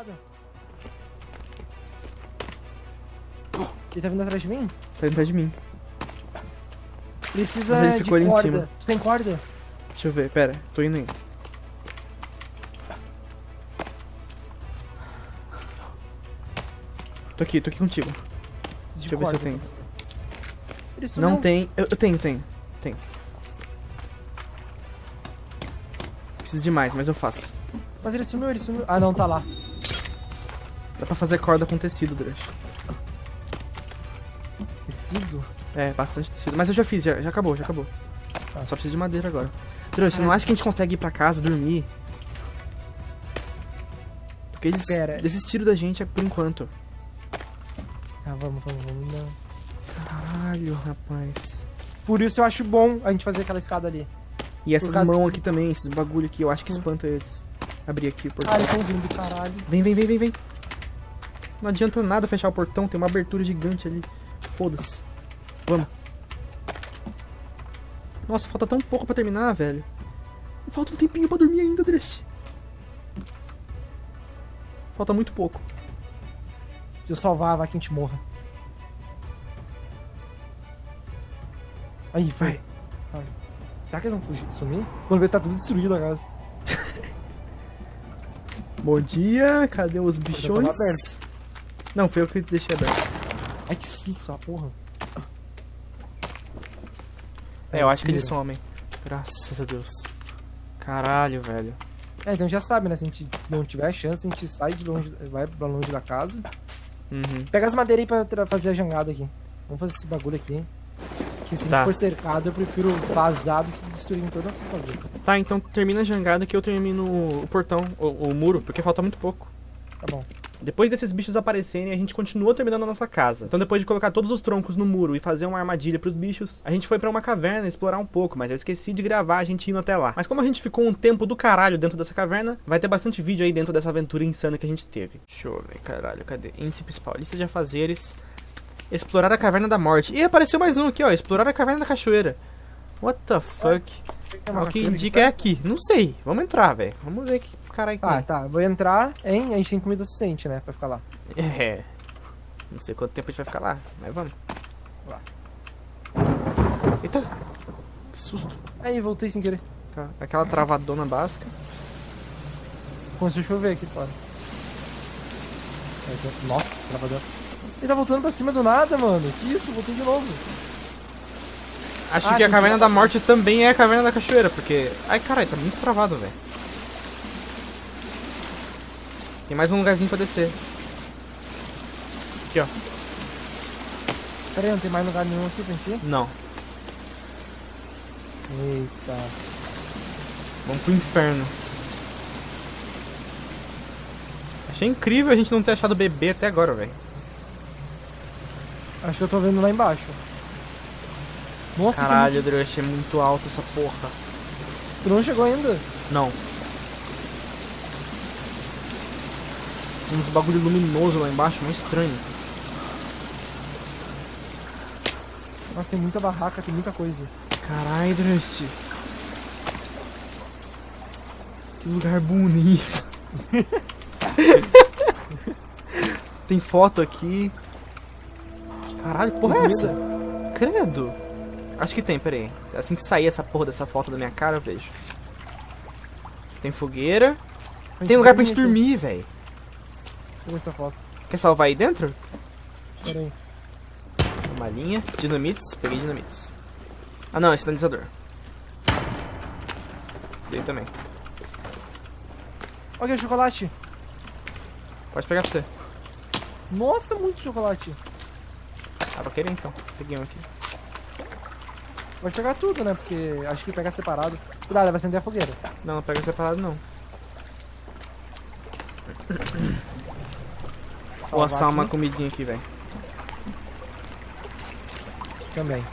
escada. Ele tá vindo atrás de mim? Tá indo atrás de mim. Precisa Mas ele de ficou ali em corda. cima. Tu tem corda? Deixa eu ver, pera, tô indo aí. Tô aqui, tô aqui contigo. De Deixa eu ver se eu tenho. sumiu. Não tem. Eu, eu tenho, tenho. Tenho. Preciso de mais, mas eu faço. Mas ele sumiu, ele sumiu. Ah, não, tá lá. Dá pra fazer corda com tecido, Drush. Tecido? É, bastante tecido. Mas eu já fiz, já, já acabou, já acabou. Tá. Só preciso de madeira agora. Drush, você não Ah, acha que a gente consegue ir pra casa, dormir? Porque eles Espera. desistiram da gente por enquanto. Ah, vamos, vamos, vamos. Não. Caralho, rapaz. Por isso eu acho bom a gente fazer aquela escada ali. E essas mãos aqui também, esses bagulho aqui, eu acho que espanta eles. Abrir aqui o Ah, portão. eles estão vindo, caralho. Vem, vem, vem, vem, vem. Não adianta nada fechar o portão, tem uma abertura gigante ali. Foda-se. Vamos. Nossa, falta tão pouco pra terminar, velho. Falta um tempinho pra dormir ainda, Dresh. Falta muito pouco. Se eu salvar, vai que a gente morra. Aí, vai. Vai. Será que eles vão sumir? Quando ver, tá tudo destruído a casa. Bom dia, cadê os Já bichões? Não, foi eu que deixei aberto. Ai, que susto essa porra. É, eu acho que eles somem. Graças a Deus. Caralho, velho. É, então já sabe, né? Se a gente não tiver chance, a gente sai de longe, vai pra longe da casa. Uhum. Pega as madeiras aí pra fazer a jangada aqui. Vamos fazer esse bagulho aqui. Que se a Tá. gente for cercado, eu prefiro vazar do que destruir todas essas bagulhos. Tá, então termina a jangada que eu termino o portão, o, o muro, porque falta muito pouco. Tá bom. Depois desses bichos aparecerem, a gente continuou terminando a nossa casa. Então, depois de colocar todos os troncos no muro e fazer uma armadilha pros bichos, a gente foi pra uma caverna explorar um pouco, mas eu esqueci de gravar a gente indo até lá. Mas como a gente ficou um tempo do caralho dentro dessa caverna, vai ter bastante vídeo aí dentro dessa aventura insana que a gente teve. Deixa eu ver, caralho, cadê? Índice principal, lista de afazeres. Explorar a caverna da morte. E apareceu mais um aqui, ó. Explorar a caverna da cachoeira. What the fuck? Uma o que indica é aqui. Não sei. Vamos entrar, velho. Vamos ver que caralho que Ah, é. tá. Vou entrar, hein? A gente tem comida suficiente, né? Pra ficar lá. É. Não sei quanto tempo a gente vai ficar lá, mas vamos. Lá. Eita! Que susto. Aí, voltei sem querer. Tá. Aquela travadona básica. Começou a chover aqui fora. Nossa, travador. Ele tá voltando pra cima do nada, mano. Que isso? Voltei de novo. Acho Ah, que a caverna que- da morte também é a caverna da cachoeira, porque. Ai caralho, tá muito travado, velho. Tem mais um lugarzinho pra descer. Aqui, ó. Pera aí, não tem mais lugar nenhum aqui pra gente ir? Não. Eita. Vamos pro inferno. Achei incrível a gente não ter achado bebê até agora, velho. Acho que eu tô vendo lá embaixo. Nossa, Caralho, Drush, é muito alto essa porra. muito... tu não chegou ainda? Não. Uns bagulho luminoso lá embaixo, mais estranho. Nossa, tem muita barraca, tem muita coisa. Caralho, Drust. Que lugar bonito. tem foto aqui. Caralho, que porra é essa? Credo. Acho que tem, peraí. Assim que sair essa porra dessa foto da minha cara, eu vejo. Tem fogueira. Tem lugar pra gente dormir, velho. Deixa eu ver essa foto. Quer salvar aí dentro? Pera aí. Uma linha. Dinamites. Peguei dinamites. Ah não, é sinalizador. Esse daí também. Olha o chocolate. Pode pegar pra você. Nossa, muito chocolate. Ah, pra querer então. Peguei um aqui. Pode pegar tudo, né? Porque acho que pegar separado. Cuidado, vai acender a fogueira. Não, não pega separado não. Vou assar uma aqui comidinha aqui, velho. Também.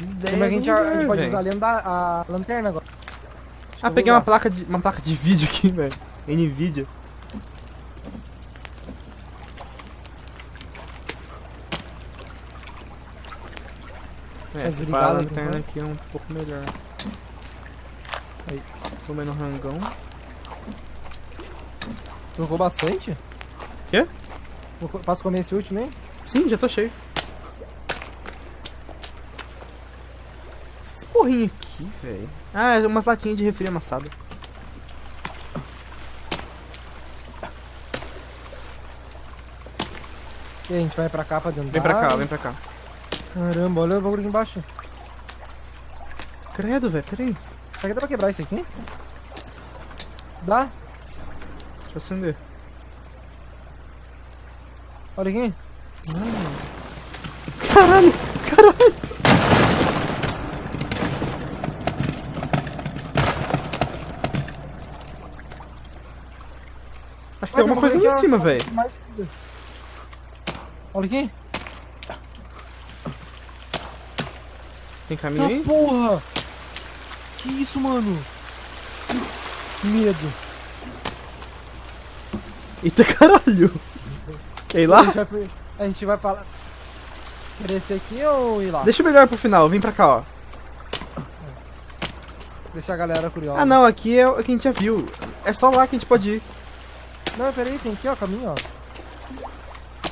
Ideias Como é que a gente, do a gente pode usar a, lenda, a lanterna agora? Acho Ah, peguei uma placa, de, uma placa de vídeo aqui, velho. Nvidia. É, Tá esse desligado, pá, a por lanterna enquanto? aqui é um pouco melhor. Aí. Comendo rangão. Jogou bastante? Quê? Posso comer esse último aí? Sim, já tô cheio. Esses porrinhos aqui, velho. Ah, é umas latinhas de refri amassado. E aí, a gente vai pra cá pra dentro Vem pra cá, vem pra cá. Caramba, olha o bagulho aqui embaixo. Credo, velho, peraí. Será que dá pra quebrar isso aqui? Dá? Deixa eu acender. Olha aqui. Caralho, caralho. Acho que tem alguma coisa ali em cima, velho. Olha aqui. Tem caminho Tá aí? porra! Que isso, mano? Que medo. Eita caralho. Quer ir lá? a gente vai pra lá. Quer descer aqui ou ir lá? Deixa melhor pro final, vem pra cá, ó. Deixa a galera curiosa. Ah não, aqui é o que a gente já viu. É só lá que a gente pode ir. Não, peraí, tem aqui, ó, caminho, ó.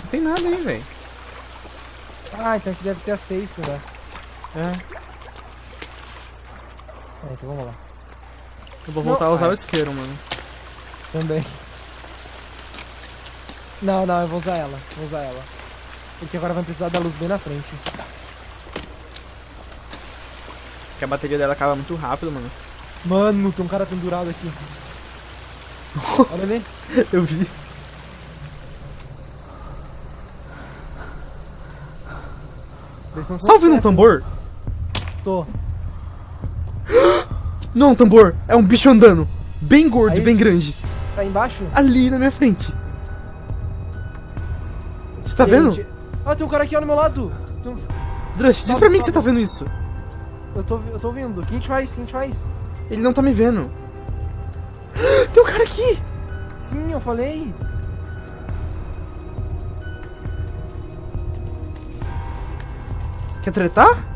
Não tem nada aí, velho. Ah, então aqui deve ser a safe, né? É. É, então vamos lá. Eu vou Não, voltar a usar ai. o isqueiro, mano. Também. Não, não, eu vou usar ela. Vou usar ela. Porque agora vai precisar da luz bem na frente. Porque a bateria dela acaba muito rápido, mano. Mano, tem um cara pendurado aqui. Olha ali. Eu vi. Não Você tá ouvindo um tambor? Tô. Não tambor, é um bicho andando. Bem gordo, Aí- bem grande. Tá embaixo? Ali na minha frente. Você tá vendo? gente- Ah, tem um cara aqui ó, no meu lado. Tem um- Drush, diz pra mim que você tá vendo isso. Eu, tô, eu tô ouvindo. O que a gente faz? O que a gente faz? Ele não tá me vendo. Tem um cara aqui! Sim, eu falei. Quer tretar?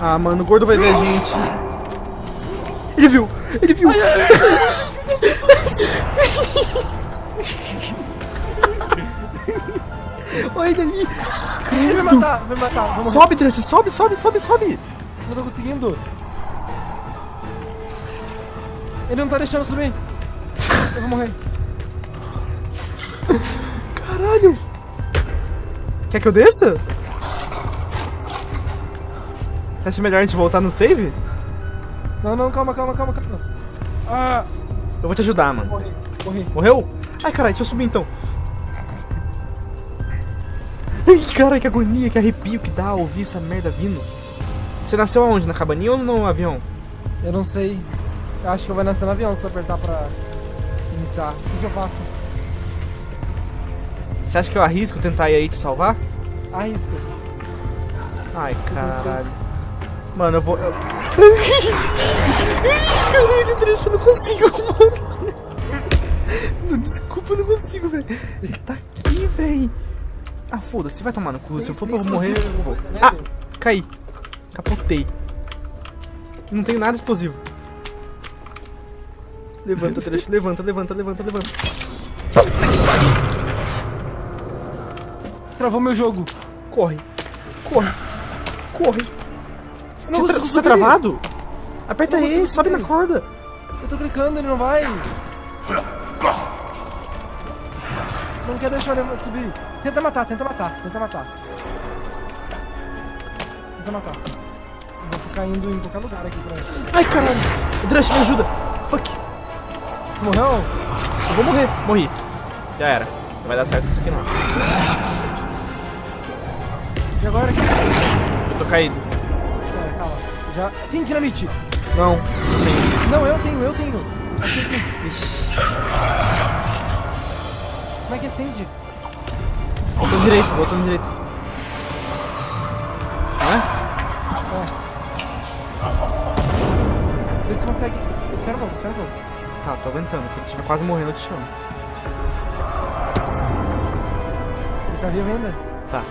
Ah, mano, o gordo vai ver a gente. Ele viu! Ele viu! Olha ele ali! Ele vai matar, vai matar. Vamos Sobe, Drush, sobe, sobe, sobe, sobe! Não tô conseguindo. Ele não tá deixando subir. Eu vou morrer. Caralho! Quer que eu desça? Você acha melhor a gente voltar no save? Não, não, calma, calma, calma, calma. Ah, Eu vou te ajudar, mano. morri, morri. Morreu? Ai, caralho, deixa eu subir então. Ai, cara, que agonia, que arrepio que dá ouvir essa merda vindo. Você nasceu aonde? Na cabaninha ou no avião? Eu não sei. Eu acho que eu vou nascer no avião se eu apertar pra iniciar. O que, que eu faço? Você acha que eu arrisco tentar ir aí te salvar? Arrisca. Ai, caralho. Mano, eu vou. Eu... Caralho, Drecha, eu não consigo, mano. Não, desculpa, eu não consigo, velho. Ele tá aqui, velho. Ah, foda-se, vai tomar no cu. Se eu for pra eu morrer, eu vou. Ah, caí. Capotei. Não tenho nada explosivo. Levanta, Drecha, levanta, levanta, levanta, levanta. Travou meu jogo. Corre. Corre. Corre. Você, Não tra consigo você tá travado? Aperta E, sobe na corda. Eu tô clicando, ele não vai. Não quer deixar ele subir. Tenta matar, tenta matar, tenta matar. Tenta matar. Eu vou ficar indo em qualquer lugar aqui pra. Ai, caralho. Drush, me ajuda. Fuck. Morreu? Eu vou morrer. Morri. Já era. Não vai dar certo isso aqui não. E agora? Eu tô caído. Já. Tem dinamite! Não. Não, eu tenho, eu tenho. Achei que. Como é que acende? Botão direito, botão direito. Não é? Vê se consegue. Espera um pouco, espera um pouco. tá, tô aguentando. Quando estiver quase morrendo, eu te chamo. Ele tá vivo ainda? Tá.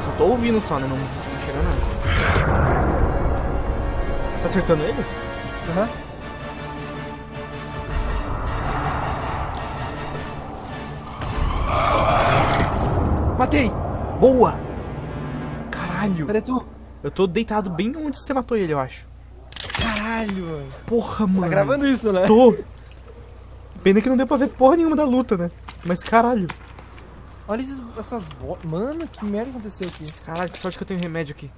Eu só tô ouvindo só, né? Não consigo enxergar nada. Você tá acertando ele? Aham. Matei! Boa! Caralho! Cadê tu? Eu tô deitado bem onde você matou ele, eu acho. Caralho, mano. Porra, mano. Tá gravando isso, né? Tô. Pena que não deu pra ver porra nenhuma da luta, né? Mas caralho. Olha esses, essas botas. Mano, que merda aconteceu aqui? Caralho, que sorte que eu tenho remédio aqui.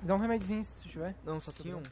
Dá um remédiozinho se tiver. Não, só tinha um.